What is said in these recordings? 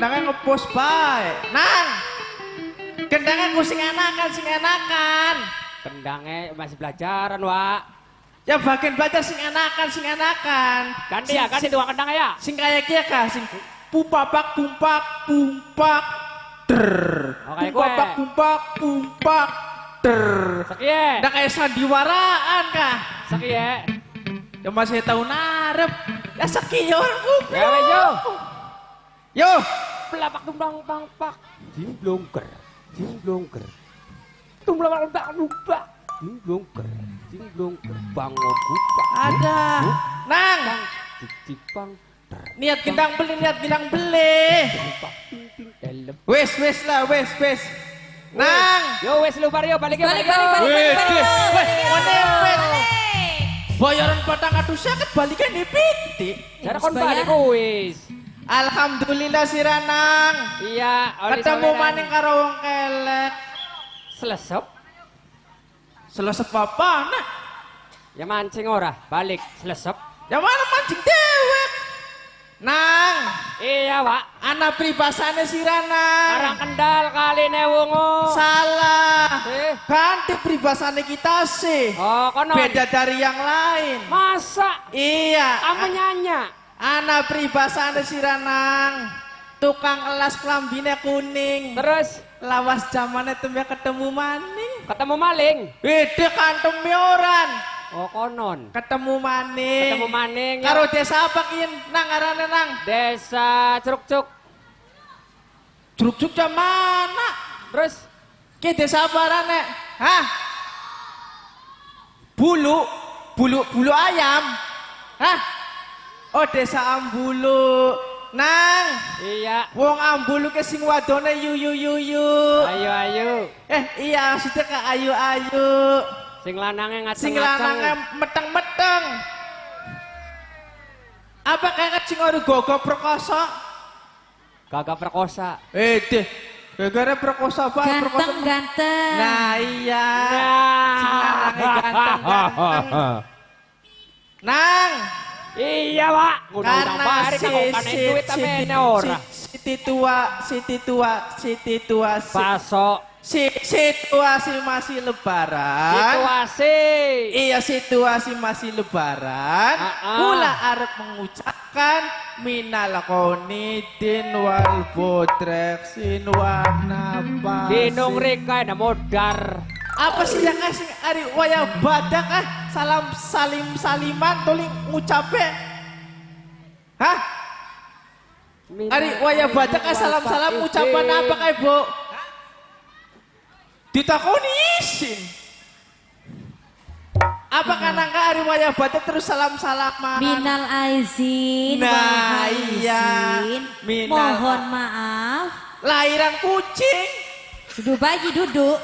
Sampai ngos-ngosan kayak gitu tukang gendangnya ngepos bae. Nang. Gendangnya ku sing enakan, sing enakan. Kendangnya masih belajaran, Wak. Ya bagian belajar sing enakan, sing enakan. Ganti ya, ganti tukang kendangnya ya. Sing kayak kia kah, sing pupapak pumpak pumpak der. Oh, pupapak pumpak pumpak der. Sekie, Udah kayak sandiwaraan kah? sekie. Ya masih tahu narep. Ya sekian orang Ya, wes, yo. Yo. Pelapak tumbang pang pak. Jimblongker, jimblongker. Tumbang pang pak lupa. Jimblongker, jimblongker. Bangun buka. Ada. Nang. Bang, cicipang. Niat gendang beli, niat gendang beli. Wes, wes lah, wes, wes. Nang. Yo wes lu balik ya Balik, balik. balik, balik, balik, balik, balik, wes? Bayaran patang atus sakit balikan di piti. Cara kon balik wis. Alhamdulillah si Ranang. Iya, Ketemu maning karo wong kelek. Selesep. Selesai apa nak? Ya mancing ora, balik selesep. Ya mana mancing dewek? Nang, Iya, Pak. anak pribasane si Ranang. Arang kendal kali ne wungu. Salah. Eh. Ganti pribasane kita sih. Oh, kono. Beda dari yang lain. Masa Iya. kamu nyanya? Anak pribasane si Ranang. Tukang elas klambine kuning. Terus Lawas zamane tembe ketemu maning. ketemu maling. Beda kantem mioran. Oh, konon. Ketemu maning. Ketemu maning. ya. Karo desa apa kian nang arane nang? Desa Curug-Cuk. Truk-truk jam mana? Terus Ki desa apa arane? Hah? Bulu, bulu, bulu ayam. Hah? Oh desa Ambulu. Nang, iya. wong Ambulu ke sing wadone yu yu yu yu. Ayo ayo. Eh iya maksudnya ke ayu ayu. Sing lanangnya ngaceng Sing lanangnya meteng-meteng. Apa kayak sing ora gogo perkosa? Gagak perkosa. Eh deh, gara-gara perkosa apa? Perkosa. Ganteng, ganteng. Nah iya. Nah. Sing lanangnya ganteng-ganteng. Nang, Iya, Pak. Karena si, si, duit si, si, ora. tua, si tua, si tua, Pasok si, situasi masih lebaran. situasi. Iya situasi masih lebaran. Kula arep mengucapkan minal konidin wal bodreksin warna Dinung Rika modar. Apa sih yang kasih hari waya badak ah? Salam salim saliman tuling ngucape. Hah? Hari waya badak ah salam salam ucapan apa kayak bu? Ditakoni isin. Apa karena enggak hari waya badak terus salam salaman? Minal aizin, Nah, iya. Minal- Mohon maaf. Lahiran kucing. Duduk bayi duduk.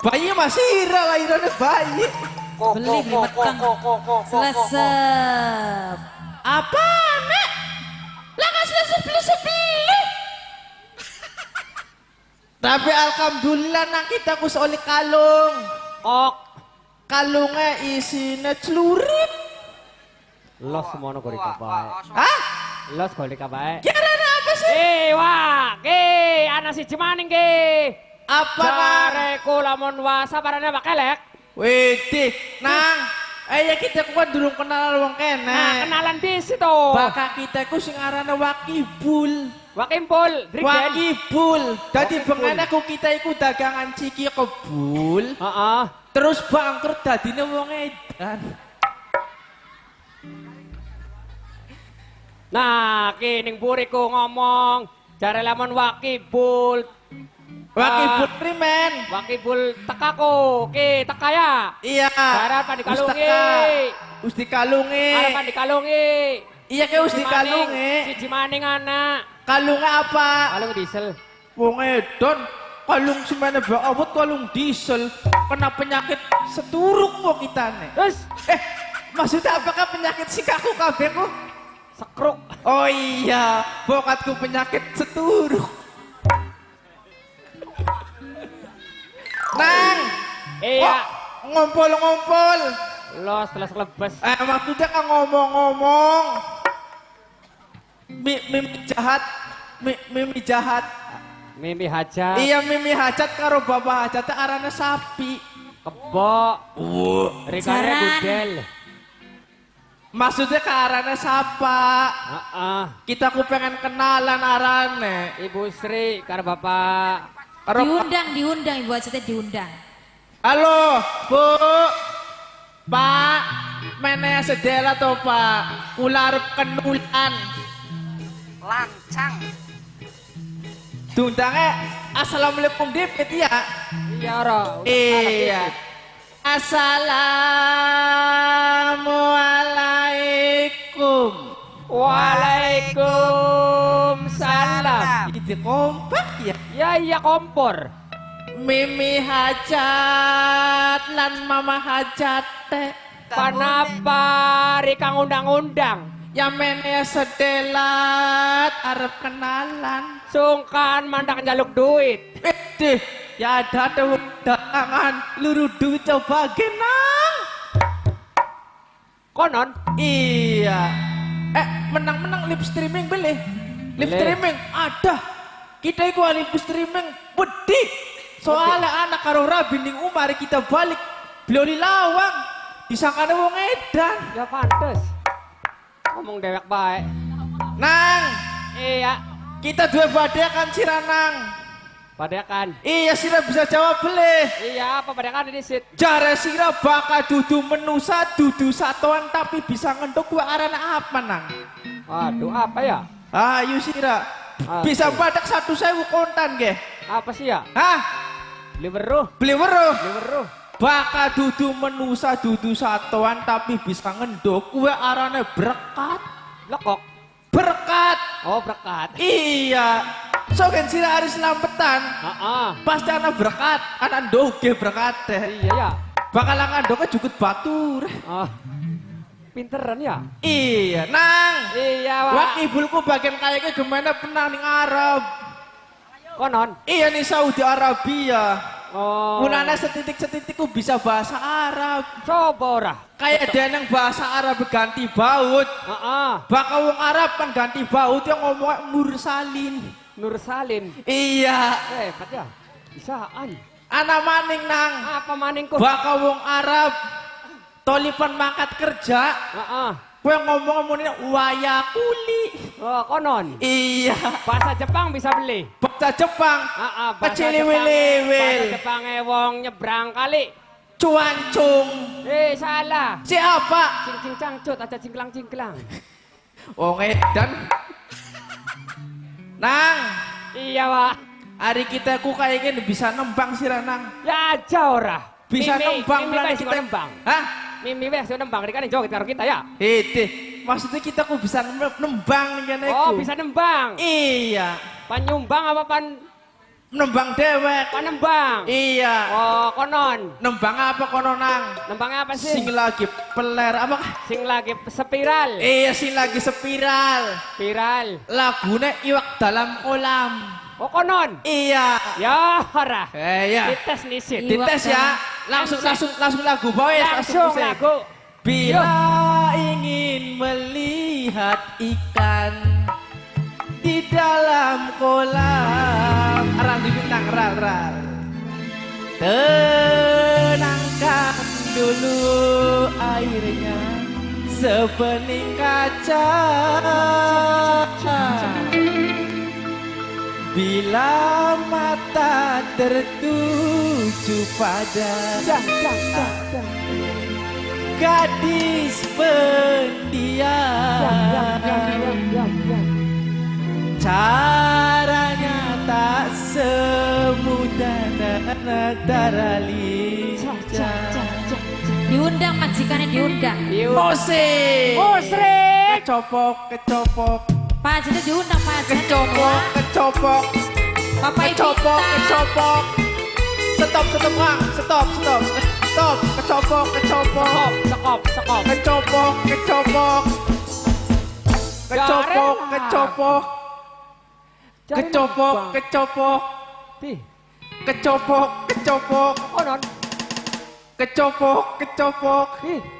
Bayi masih hira lahirannya bayi. Beli beli meteng. Selesep. Apa nek? Lah kasih sebeli sebeli. Tapi alhamdulillah nang kita kus oli kalung. Ok. Kalungnya isinya celurit. Los semono kok dikabae. Hah? Los kok dikabae. Kira apa sih? Eh, wah, ke anak si Cimaning ke. Apa Jareku lamun wa sabarane Pak Kelek. Widih, nang. Ayo kita kuat dulu kenal wong kene. Nah, kenalan di situ. Baka kita ku sing arane Wakibul. Wakimpul, Drigden. Wakibul. Dadi bengen aku kita iku dagangan ciki kebul. Heeh. Terus bangkrut dadine wong edan. Nah, kining buriku ngomong, jare lamun Wakibul. Wakibul primen. Wakibul tekaku, ki teka ya. Iya. Harapan dikalungi. Us dikalungi. Harapan dikalungi. Iya ke us dikalungi. Si Cimaning anak. Kalungnya apa? Kalung diesel. Wong edan. Kalung semene bae awet kalung diesel. Kena penyakit seturuk kok kita nih. Terus Eh, maksudnya apakah penyakit sikaku kabeh kok? sekruk. Oh iya, bokatku penyakit seturuk. Nang, Iya. kok ngompol-ngompol. Los telah selebes. Eh, maksudnya kan ngomong-ngomong. Mi, mimi jahat, mi, mimi jahat. Mimi hajat. Iya mimi hajat karo bapak hajat arane sapi. Kebo. Rikane Jaran. budel. Maksudnya ke arane sapa? Heeh. Kita ku pengen kenalan arane. Ibu Sri karo Bapak. Diundang, diundang Ibu Hajatnya diundang. Halo, Bu. Pak, meneh sedela to, Pak. Kula arep kenulan. lancang Diundange Assalamualaikum Dipit ya. Iya, Ro. Iya. Assalamualaikum. Waalaikumsalam. Itu kompak ya. Ya iya kompor. Mimi hajat lan mama hajat teh. Kenapa Rika ngundang-undang? Ya mene sedelat arep kenalan. Sungkan mandak jaluk duit. Eh deh, ya ada tuh datangan luru duit coba genang. Konon. Iya. Eh, menang-menang live streaming beli. Live streaming ada. Kita iku live streaming wedi. Soalnya anak karo Rabi ning umar kita balik. Beliau di lawang. Disangkane wong edan. Ya pantes. Ngomong dewek baik. Nang, Iya. kita dua badekan siranang. Padakan. Iya sira bisa jawab beli. Iya, apa padakan ini sit? Jare sira bakal dudu menusa dudu satuan tapi bisa ngenduk gua arana apa nang? Waduh, apa ya? Ayo sira. Ah, Bisa badak satu sewu kontan ge. Apa sih ya? Hah? Beli weruh. Beli weruh. Beli weruh. Bakal dudu menusa dudu satuan tapi bisa ngenduk gua arane berkat. Lekok. Berkat. Oh, berkat. Iya. So kan sira hari selambetan. Heeh. Pasti anak berkat, anak doge berkat. Iya ya. Bakal ngandoknya jukut batur. Oh. Pinteran ya? Iya, nang. Iya, Wak. Wak ibulku bagian kayaknya gimana pernah ning Arab. Konon. Iya nih Saudi Arabia. Oh. Munana setitik-setitikku bisa bahasa Arab. Coba ora. Kayak dia yang bahasa Arab ganti baut. Heeh. Bakal wong Arab kan ganti baut yang ngomong Mursalin. Nur Salim. Iya, Hebat ya. Bisaan. anak maning nang. Apa maningku? Bakal wong Arab tolipan mangkat kerja. Heeh. Kue ngomong-ngomongin waya kuli. Oh, konon. Iya. Bahasa Jepang bisa beli. Bahasa Jepang. Heeh, bahasa Kecil Jepang. liwil-liwil. Bahasa Jepang wong nyebrang kali. Cuancung. Eh, salah. Siapa? Cing cing cangcut ada cingklang cingklang. Wong edan. Nang, Iya, Wak. hari kita ku kayaknya bisa nembang sih Nang. Ya aja ora. Bisa Mimi, nembang Mimi juga nembang. Hah? Mimi wes juga nembang. Ini kan joget karo kita ya. Hede, maksudnya kita ku bisa nem- nembang kan Oh, bisa nembang. Iya, Panyumbang apa pan nembang dewek. panembang? Iya. Oh, konon. Nembang apa kono Nang? Nembangnya apa sih? Sing lagi peler apa? Sing lagi spiral. Iya, sing lagi spiral. Spiral. Lagune iwak dalam kolam. Oh, konon. Iya. Ya, ora. Eh ya. Dites. Iwak Dites ya. Langsung langsung langsung lagu boy. Langsung musik. lagu. Bila ingin melihat ikan di dalam kolam. Ral di bintang, ral, ral. Tenangkan dulu airnya sebening kaca. Bila mata tertuju pada Dah, dah, dah, dah. gadis pendiam Caranya tak semudah negara lincah Diundang majikannya diundang. Yuk. Musik Musrik. Kecopok, kecopok, Pak Hajatnya diundang Pak kecopok, kecopok, Bapak Ibu kecopok, kecopok. Stop, stop. Stop, stop, stop. Kecopok, kecopok. Sekop, sekop, sekop. Kecopok, kecopok. Kecopok, kecopok. Kecopok, kecopok. Kecopok, kecopok. Konon. Kecopok, kecopok. Di.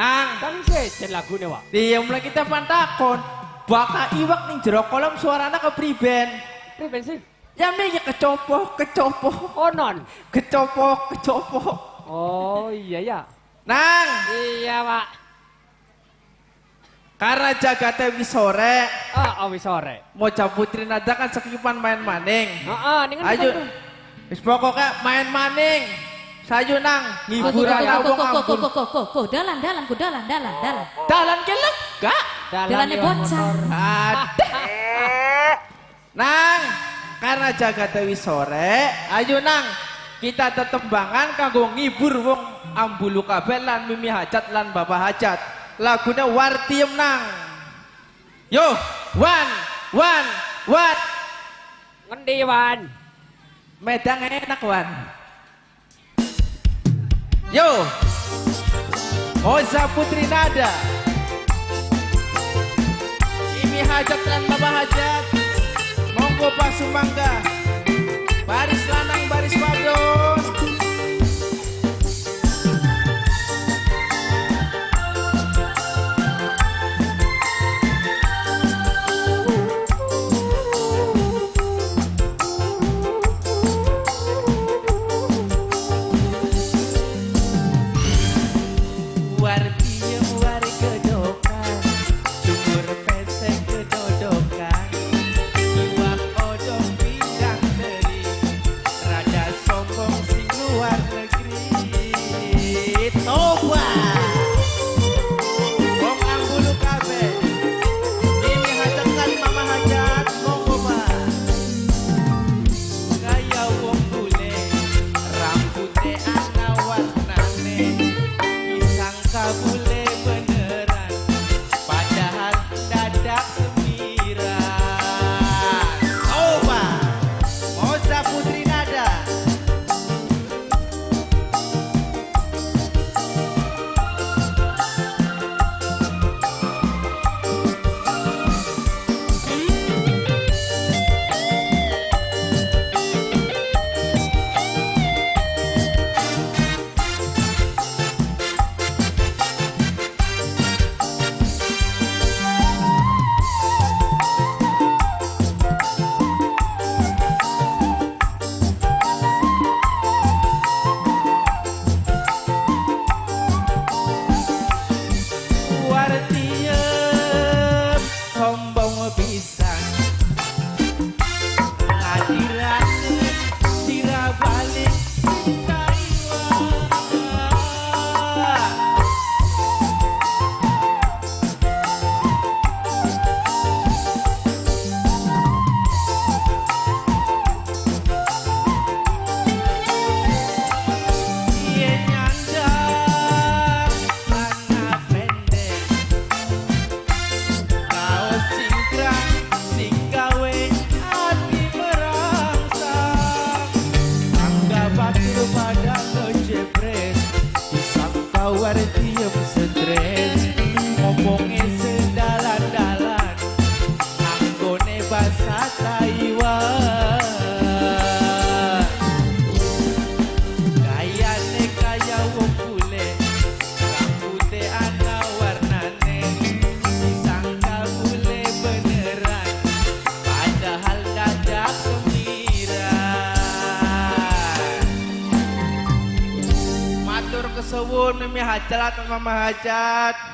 Nang, Kan sejen lagune, Wak. diem lagi kita pantakon. Baka iwak ning jero kolam suarana kepriben. Priben sih? Ya mikir kecopo, kecopo, Onon. kecopo, kecopo. Oh iya ya. Nang, Iya, Pak. karena jagate wis sore, Ah, oh, wis sore. mau putri nada kan sekipan main maning. Heeh, ning Ayo, wis pokoknya main maning. Sayu nang, go, go, ampun. go, go, go, go, dalan, dalan, go, dalan, dalan, dalan. Dalan ke lega. Dalannya bocah. Nang, karena jaga Dewi sore, ayo nang, kita tetembangan kanggo ngibur wong ambulu kabel lan mimi hajat lan bapak hajat. Lagunya Wartiem nang. Yo, one, one, one. Ngendi, Wan? Medang enak wan. Yo, Oza Putri Nada. Mimi hajat lan bapak hajat. Monggo Pak Sumangga. Baris lanang baris hajat mama hajat